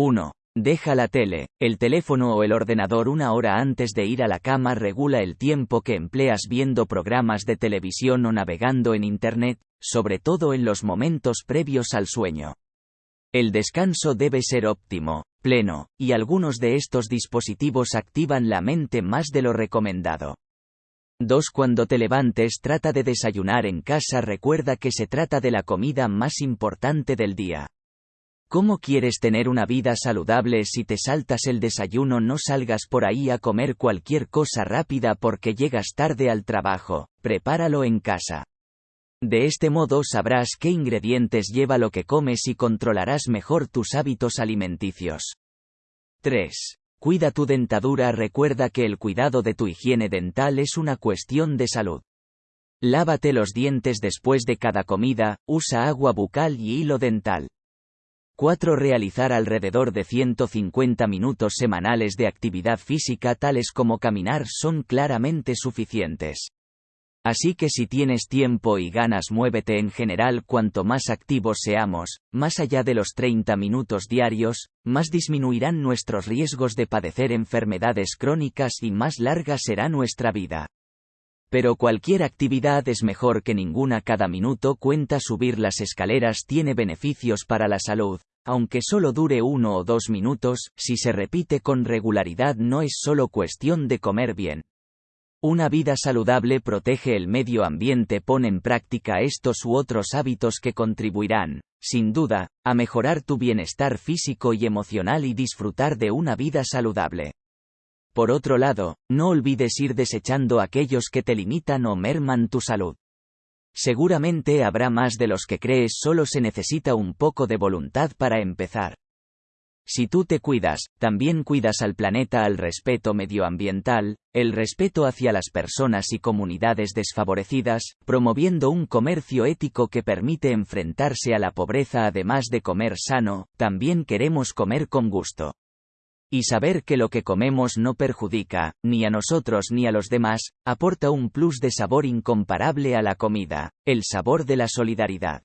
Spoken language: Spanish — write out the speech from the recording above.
1. Deja la tele, el teléfono o el ordenador una hora antes de ir a la cama regula el tiempo que empleas viendo programas de televisión o navegando en Internet, sobre todo en los momentos previos al sueño. El descanso debe ser óptimo, pleno, y algunos de estos dispositivos activan la mente más de lo recomendado. 2. Cuando te levantes trata de desayunar en casa recuerda que se trata de la comida más importante del día. ¿Cómo quieres tener una vida saludable si te saltas el desayuno? No salgas por ahí a comer cualquier cosa rápida porque llegas tarde al trabajo, prepáralo en casa. De este modo sabrás qué ingredientes lleva lo que comes y controlarás mejor tus hábitos alimenticios. 3. Cuida tu dentadura. Recuerda que el cuidado de tu higiene dental es una cuestión de salud. Lávate los dientes después de cada comida, usa agua bucal y hilo dental. 4. Realizar alrededor de 150 minutos semanales de actividad física tales como caminar son claramente suficientes. Así que si tienes tiempo y ganas muévete en general cuanto más activos seamos, más allá de los 30 minutos diarios, más disminuirán nuestros riesgos de padecer enfermedades crónicas y más larga será nuestra vida. Pero cualquier actividad es mejor que ninguna cada minuto cuenta subir las escaleras tiene beneficios para la salud, aunque solo dure uno o dos minutos, si se repite con regularidad no es solo cuestión de comer bien. Una vida saludable protege el medio ambiente pone en práctica estos u otros hábitos que contribuirán, sin duda, a mejorar tu bienestar físico y emocional y disfrutar de una vida saludable. Por otro lado, no olvides ir desechando aquellos que te limitan o merman tu salud. Seguramente habrá más de los que crees, solo se necesita un poco de voluntad para empezar. Si tú te cuidas, también cuidas al planeta al respeto medioambiental, el respeto hacia las personas y comunidades desfavorecidas, promoviendo un comercio ético que permite enfrentarse a la pobreza además de comer sano, también queremos comer con gusto. Y saber que lo que comemos no perjudica, ni a nosotros ni a los demás, aporta un plus de sabor incomparable a la comida, el sabor de la solidaridad.